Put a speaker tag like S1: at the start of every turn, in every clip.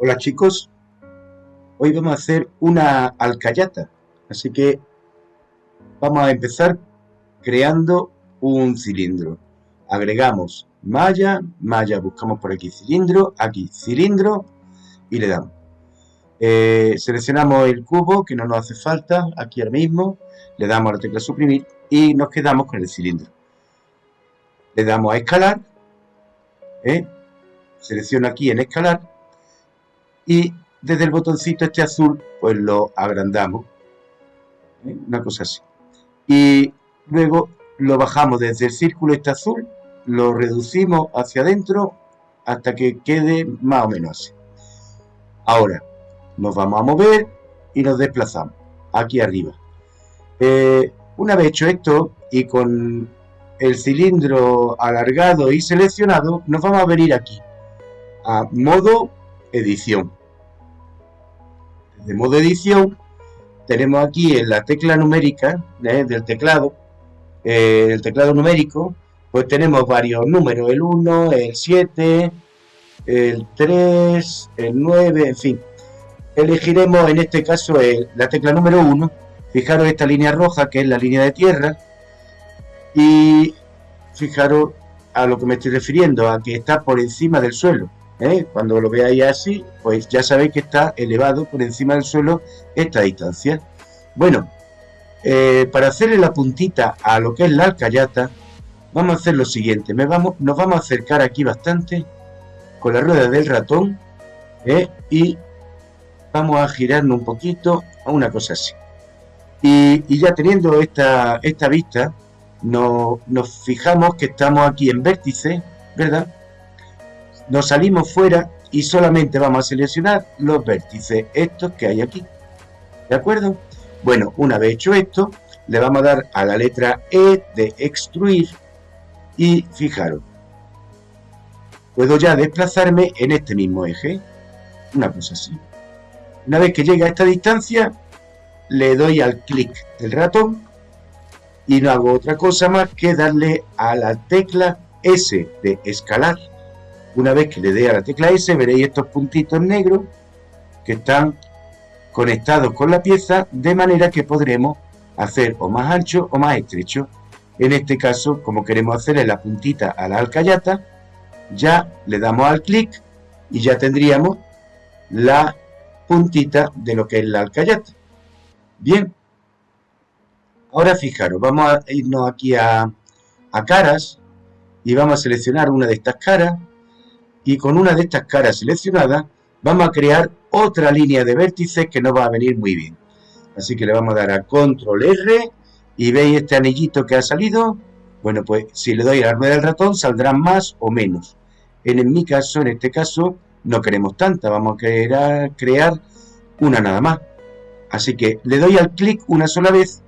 S1: Hola chicos, hoy vamos a hacer una alcayata, así que vamos a empezar creando un cilindro. Agregamos malla, malla, buscamos por aquí cilindro, aquí cilindro y le damos. Eh, seleccionamos el cubo que no nos hace falta, aquí ahora mismo, le damos a la tecla suprimir y nos quedamos con el cilindro. Le damos a escalar, ¿eh? selecciono aquí en escalar y desde el botoncito este azul pues lo agrandamos ¿eh? una cosa así. Y luego lo bajamos desde el círculo este azul lo reducimos hacia adentro hasta que quede más o menos así. Ahora nos vamos a mover y nos desplazamos aquí arriba. Eh, una vez hecho esto y con el cilindro alargado y seleccionado nos vamos a venir aquí a modo edición de modo edición, tenemos aquí en la tecla numérica ¿eh? del teclado, eh, el teclado numérico, pues tenemos varios números, el 1, el 7, el 3, el 9, en fin. Elegiremos en este caso la tecla número 1, fijaros esta línea roja que es la línea de tierra, y fijaros a lo que me estoy refiriendo, a que está por encima del suelo. ¿Eh? Cuando lo veáis así, pues ya sabéis que está elevado por encima del suelo esta distancia. Bueno, eh, para hacerle la puntita a lo que es la alcayata, vamos a hacer lo siguiente. Me vamos, nos vamos a acercar aquí bastante con la rueda del ratón ¿eh? y vamos a girarnos un poquito a una cosa así. Y, ya teniendo esta, esta vista, nos, nos fijamos que estamos aquí en vértice, ¿verdad? Nos salimos fuera y solamente vamos a seleccionar los vértices, estos que hay aquí. ¿De acuerdo? Bueno, una vez hecho esto, le vamos a dar a la letra E de extruir y fijaros, puedo ya desplazarme en este mismo eje, una cosa así. Una vez que llegue a esta distancia, le doy al clic del ratón y no hago otra cosa más que darle a la tecla S de escalar una vez que le dé a la tecla S, veréis estos puntitos negros que están conectados con la pieza de manera que podremos hacer o más ancho o más estrecho. En este caso, como queremos hacerle la puntita a la alcayata, ya le damos al clic y ya tendríamos la puntita de lo que es la alcayata. Bien, ahora fijaros, vamos a irnos aquí a, a caras y vamos a seleccionar una de estas caras y con una de estas caras seleccionadas vamos a crear otra línea de vértices que nos va a venir muy bien. Así que le vamos a dar a control R y veis este anillito que ha salido. Bueno, pues si le doy a la rueda del ratón saldrán más o menos. En, mi caso, en este caso, no queremos tanta, vamos a querer crear una nada más. Así que le doy al clic una sola vez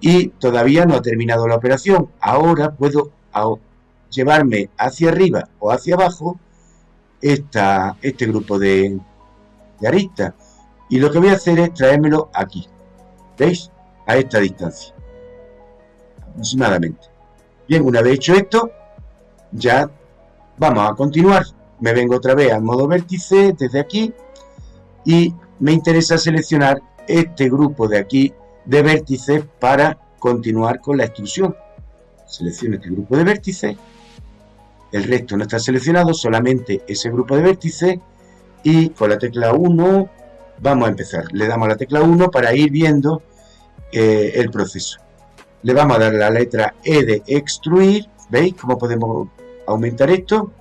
S1: y todavía no ha terminado la operación. Ahora puedo llevarme hacia arriba o hacia abajo esta, este grupo de, de aristas. Y lo que voy a hacer es traérmelo aquí. ¿Veis? A esta distancia. Aproximadamente. Bien, una vez hecho esto, ya vamos a continuar. Me vengo otra vez al modo vértice desde aquí y me interesa seleccionar este grupo de aquí de vértices para continuar con la extrusión. Selecciono este grupo de vértices el resto no está seleccionado, solamente ese grupo de vértices y con la tecla 1 vamos a empezar. Le damos la tecla 1 para ir viendo eh, el proceso. Le vamos a dar la letra E de extruir, ¿veis cómo podemos aumentar esto?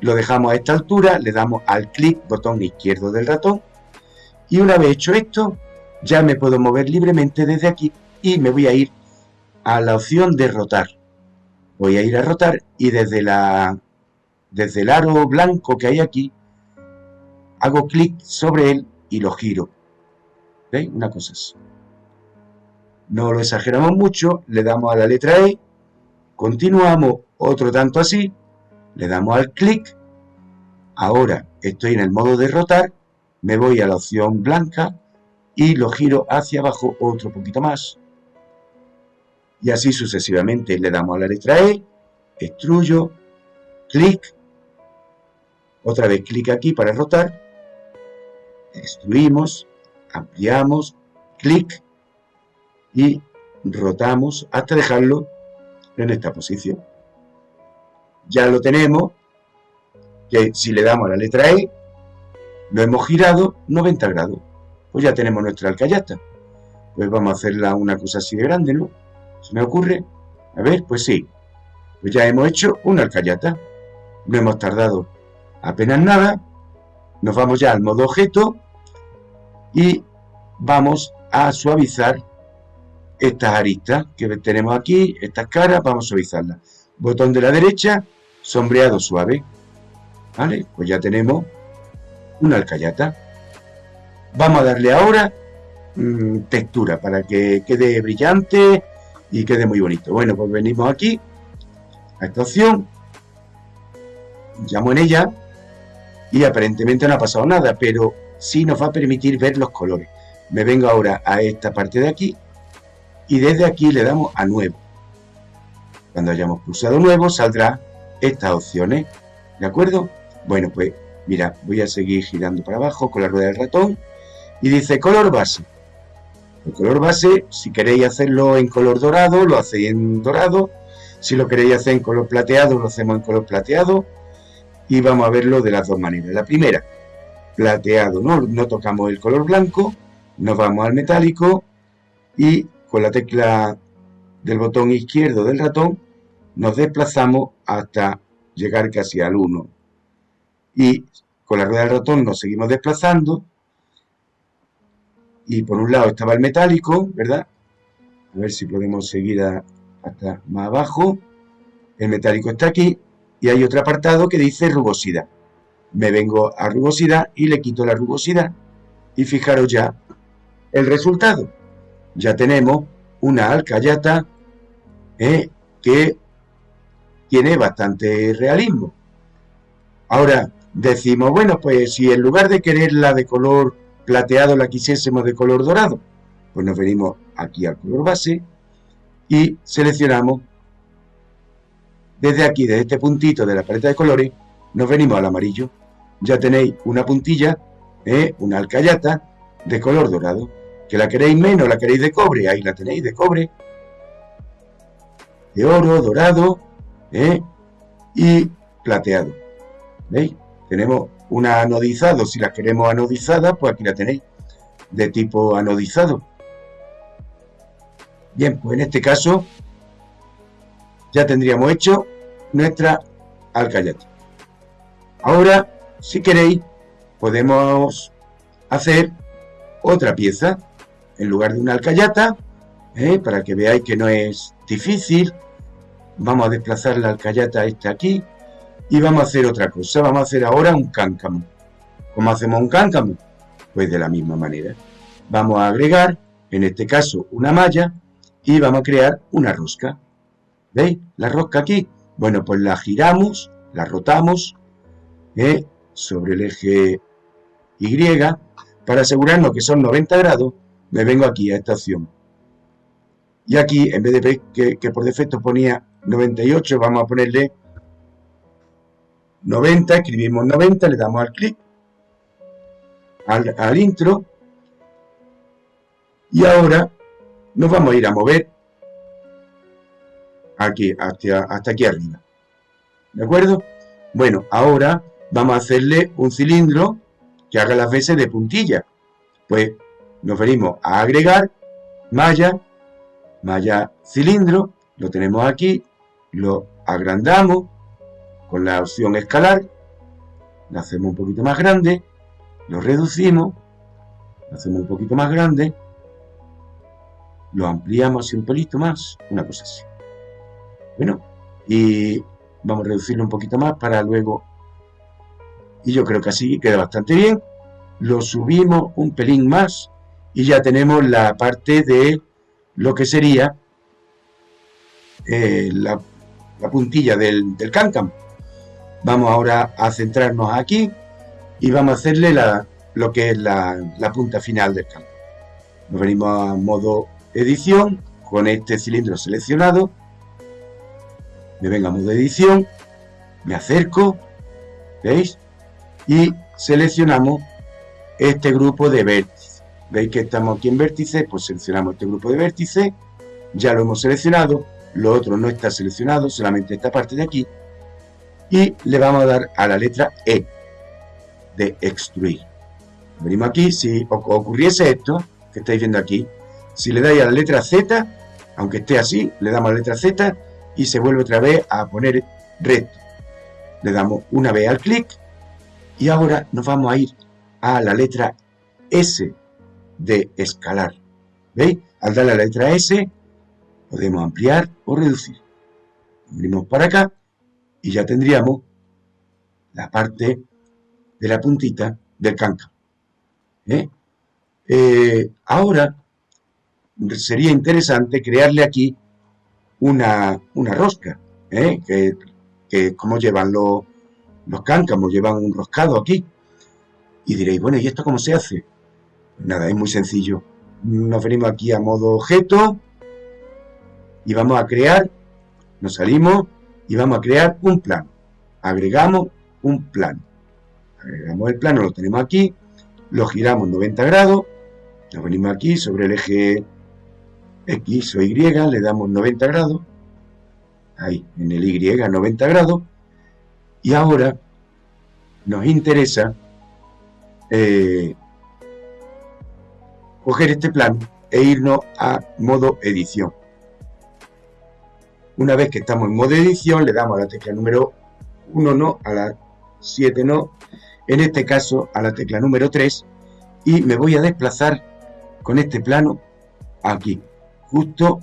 S1: Lo dejamos a esta altura, le damos al clic, botón izquierdo del ratón y una vez hecho esto, ya me puedo mover libremente desde aquí y me voy a ir a la opción de rotar voy a ir a rotar y desde, la, desde el aro blanco que hay aquí, hago clic sobre él y lo giro. ¿Veis? Una cosa así. No lo exageramos mucho, le damos a la letra E, continuamos otro tanto así, le damos al clic, ahora estoy en el modo de rotar, me voy a la opción blanca y lo giro hacia abajo otro poquito más y así sucesivamente. Le damos a la letra E, extruyo, clic, otra vez clic aquí para rotar extruimos, ampliamos, clic y rotamos hasta dejarlo en esta posición. Ya lo tenemos, que si le damos a la letra E, lo hemos girado 90 grados. Pues ya tenemos nuestra alcayata. Pues vamos a hacerla una cosa así de grande, ¿no? ¿Se me ocurre? A ver, pues sí. Pues ya hemos hecho una alcayata. No hemos tardado apenas nada. Nos vamos ya al modo objeto y vamos a suavizar estas aristas que tenemos aquí, estas caras, vamos a suavizarlas. Botón de la derecha, sombreado suave. ¿Vale? Pues ya tenemos una alcayata. Vamos a darle ahora mm, textura para que quede brillante y quede muy bonito. Bueno, pues venimos aquí a esta opción, llamo en ella y aparentemente no ha pasado nada, pero sí nos va a permitir ver los colores. Me vengo ahora a esta parte de aquí y desde aquí le damos a nuevo. Cuando hayamos pulsado nuevo saldrá estas opciones, ¿de acuerdo? Bueno, pues mira, voy a seguir girando para abajo con la rueda del ratón y dice color base. El color base, si queréis hacerlo en color dorado, lo hacéis en dorado. Si lo queréis hacer en color plateado, lo hacemos en color plateado. Y vamos a verlo de las dos maneras. La primera, plateado, no, no tocamos el color blanco, nos vamos al metálico y con la tecla del botón izquierdo del ratón nos desplazamos hasta llegar casi al 1. Y con la rueda del ratón nos seguimos desplazando y por un lado estaba el metálico, ¿verdad? A ver si podemos seguir hasta más abajo. El metálico está aquí y hay otro apartado que dice rugosidad. Me vengo a rugosidad y le quito la rugosidad y fijaros ya el resultado. Ya tenemos una alcayata ¿eh? que tiene bastante realismo. Ahora decimos, bueno, pues si en lugar de quererla de color plateado la quisiésemos de color dorado, pues nos venimos aquí al color base y seleccionamos desde aquí, desde este puntito de la paleta de colores, nos venimos al amarillo. Ya tenéis una puntilla, ¿eh? una alcayata de color dorado. Que la queréis menos, la queréis de cobre, ahí la tenéis de cobre. De oro, dorado ¿eh? y plateado. ¿Veis? Tenemos una anodizado, si la queremos anodizada, pues aquí la tenéis, de tipo anodizado. Bien, pues en este caso ya tendríamos hecho nuestra alcayata. Ahora, si queréis, podemos hacer otra pieza en lugar de una alcayata, ¿eh? para que veáis que no es difícil. Vamos a desplazar la alcayata esta aquí y vamos a hacer otra cosa. Vamos a hacer ahora un cáncamo. ¿Cómo hacemos un cáncamo? Pues de la misma manera. Vamos a agregar, en este caso, una malla y vamos a crear una rosca. ¿Veis? La rosca aquí. Bueno, pues la giramos, la rotamos ¿eh? sobre el eje Y. Para asegurarnos que son 90 grados, me vengo aquí a esta opción. Y aquí, en vez de que, que por defecto ponía 98, vamos a ponerle 90, escribimos 90, le damos al clic, al, intro, y ahora nos vamos a ir a mover aquí, hasta, aquí arriba. ¿De acuerdo? Bueno, ahora vamos a hacerle un cilindro que haga las veces de puntilla. Pues nos venimos a agregar malla, malla cilindro, lo tenemos aquí, lo agrandamos, con la opción escalar, lo hacemos un poquito más grande, lo reducimos, lo hacemos un poquito más grande, lo ampliamos así un pelito más, una cosa así. Bueno, y vamos a reducirlo un poquito más para luego, y yo creo que así queda bastante bien, lo subimos un pelín más y ya tenemos la parte de lo que sería eh, la, puntilla del, del cáncamo. Vamos ahora a centrarnos aquí y vamos a hacerle la, lo que es la, punta final del campo. Nos venimos a modo edición con este cilindro seleccionado. A modo edición, me acerco, ¿veis? Y seleccionamos este grupo de vértices. ¿Veis que estamos aquí en vértice? Pues seleccionamos este grupo de vértices, ya lo hemos seleccionado, lo otro no está seleccionado, solamente esta parte de aquí, y le vamos a dar a la letra E de extruir. Venimos aquí, si ocurriese esto, que estáis viendo aquí, si le dais a la letra Z, aunque esté así, le damos a la letra Z y se vuelve otra vez a poner recto. Le damos una vez al clic y ahora nos vamos a ir a la letra S de escalar. ¿Veis? Al darle la letra S podemos ampliar o reducir. Venimos para acá y ya tendríamos la parte de la puntita del cáncamo. ¿Eh? Eh, ahora sería interesante crearle aquí una, rosca, ¿eh? que, que, como llevan los, los cáncamos, llevan un roscado aquí. Y diréis, bueno, ¿y esto cómo se hace? Nada, es muy sencillo. Nos venimos aquí a modo objeto y vamos a crear, nos salimos y vamos a crear un plano. Agregamos un plano. Agregamos el plano, lo tenemos aquí, lo giramos 90 grados, nos venimos aquí sobre el eje X o Y, le damos 90 grados, ahí, en el Y 90 grados, y ahora nos interesa eh, coger este plano e irnos a modo edición. Una vez que estamos en modo edición, le damos a la tecla número 1 no, a la 7 no, en este caso a la tecla número 3 y me voy a desplazar con este plano aquí, justo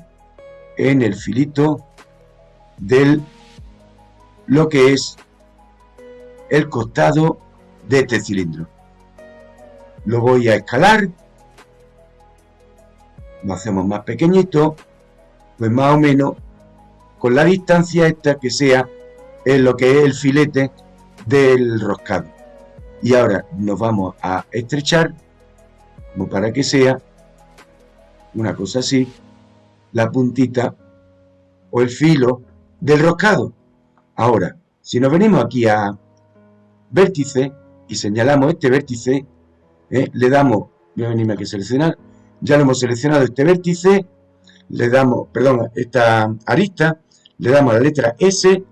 S1: en el filito del lo que es el costado de este cilindro. Lo voy a escalar, lo hacemos más pequeñito, pues más o menos con la distancia esta que sea en lo que es el filete del roscado. Y ahora nos vamos a estrechar, como para que sea una cosa así, la puntita o el filo del roscado. Ahora, si nos venimos aquí a vértice y señalamos este vértice, ¿eh? le damos, voy a venirme aquí a seleccionar, ya lo hemos seleccionado este vértice, le damos, perdón, esta arista, le damos la letra S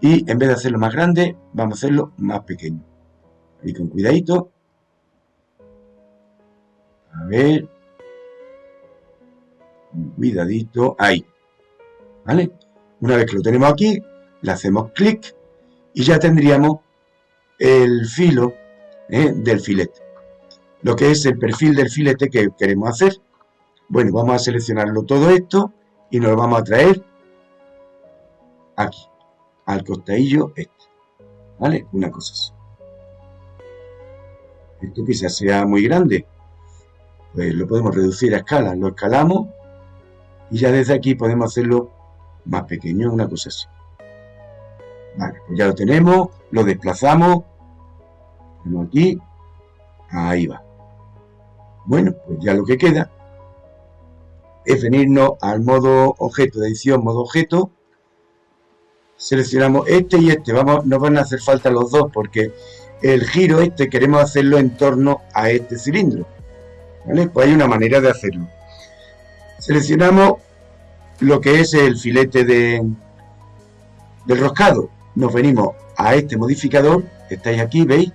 S1: y en vez de hacerlo más grande, vamos a hacerlo más pequeño. Ahí con cuidadito. A ver. Cuidadito. Ahí. ¿Vale? Una vez que lo tenemos aquí, le hacemos clic y ya tendríamos el filo ¿eh? del filete. Lo que es el perfil del filete que queremos hacer. Bueno, vamos a seleccionarlo todo esto y nos lo vamos a traer aquí al costadillo este. ¿Vale? Una cosa así. Esto quizás sea muy grande. Pues lo podemos reducir a escala. Lo escalamos y ya desde aquí podemos hacerlo más pequeño, una cosa así. Vale, pues ya lo tenemos, lo desplazamos. Tenemos aquí. Ahí va. Bueno, pues ya lo que queda es venirnos al modo objeto de edición, modo objeto, seleccionamos este y este, vamos, nos van a hacer falta los dos porque el giro este queremos hacerlo en torno a este cilindro. ¿Vale? Pues hay una manera de hacerlo. Seleccionamos lo que es el filete de, del roscado. Nos venimos a este modificador, estáis aquí, ¿veis?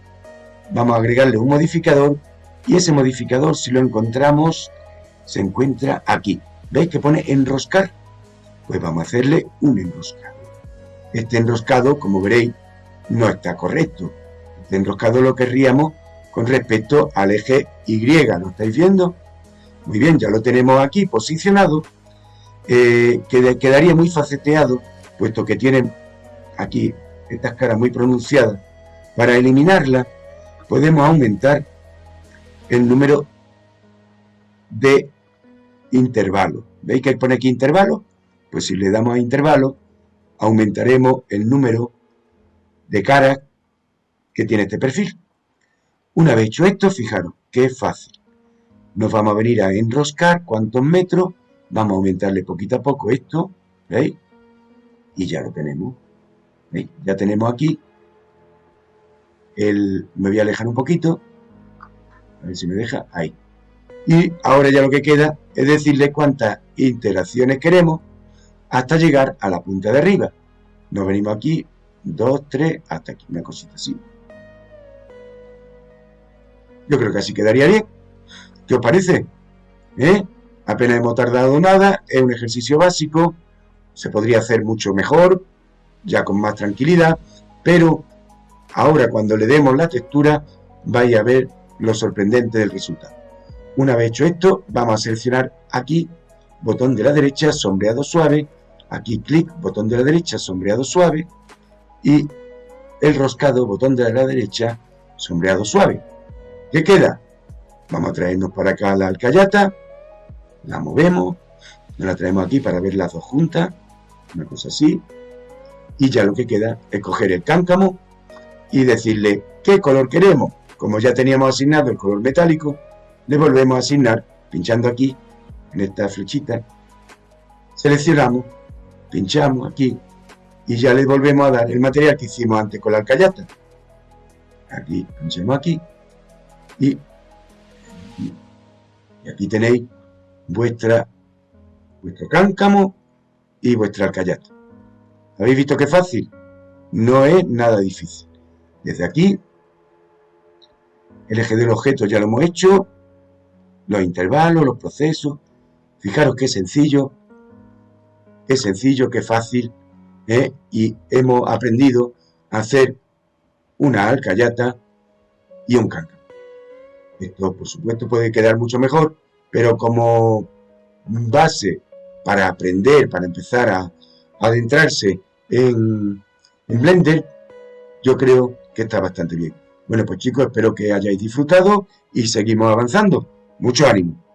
S1: Vamos a agregarle un modificador y ese modificador, si lo encontramos, se encuentra aquí. ¿Veis que pone enroscar? Pues vamos a hacerle un enroscado. Este enroscado, como veréis, no está correcto. Este enroscado lo querríamos con respecto al eje Y. ¿Lo estáis viendo? Muy bien, ya lo tenemos aquí posicionado. Eh, quedaría muy faceteado, puesto que tiene aquí estas caras muy pronunciadas. Para eliminarla, podemos aumentar el número de intervalos. ¿Veis que pone aquí intervalo? Pues si le damos a intervalo, aumentaremos el número de caras que tiene este perfil. Una vez hecho esto, fijaros que fácil. Nos vamos a venir a enroscar cuántos metros, vamos a aumentarle poquito a poco esto, ¿veis? Y ya lo tenemos. ¿Veis? Ya tenemos aquí el... Me voy a alejar un poquito. A ver si me deja. Ahí. Y ahora ya lo que queda es decirle cuántas interacciones queremos hasta llegar a la punta de arriba. Nos venimos aquí, 2, 3, hasta aquí, una cosita así. Yo creo que así quedaría bien. ¿Qué os parece? ¿Eh? Apenas hemos tardado nada, es un ejercicio básico, se podría hacer mucho mejor, ya con más tranquilidad, pero ahora cuando le demos la textura vais a ver lo sorprendente del resultado. Una vez hecho esto, vamos a seleccionar aquí, botón de la derecha, sombreado suave, aquí clic, botón de la derecha, sombreado suave, y el roscado, botón de la derecha, sombreado suave. ¿Qué queda? Vamos a traernos para acá la alcayata, la movemos, nos la traemos aquí para ver las dos juntas, una cosa así, y ya lo que queda es coger el cáncamo y decirle qué color queremos. Como ya teníamos asignado el color metálico, le volvemos a asignar, pinchando aquí, en esta flechita, seleccionamos, pinchamos aquí, y ya le volvemos a dar el material que hicimos antes con la alcayata. Aquí, pinchamos aquí, y, aquí tenéis vuestra, vuestro cáncamo y vuestra alcayata. ¿Habéis visto qué fácil? No es nada difícil. Desde aquí, el eje del objeto ya lo hemos hecho, los intervalos, los procesos. Fijaros qué sencillo, qué sencillo, qué fácil, ¿eh? y hemos aprendido a hacer una alcayata y un cáncamo. Esto, por supuesto, puede quedar mucho mejor, pero como base para aprender, para empezar a, adentrarse en, en Blender, yo creo que está bastante bien. Bueno, pues chicos, espero que hayáis disfrutado y seguimos avanzando. Mucho ánimo.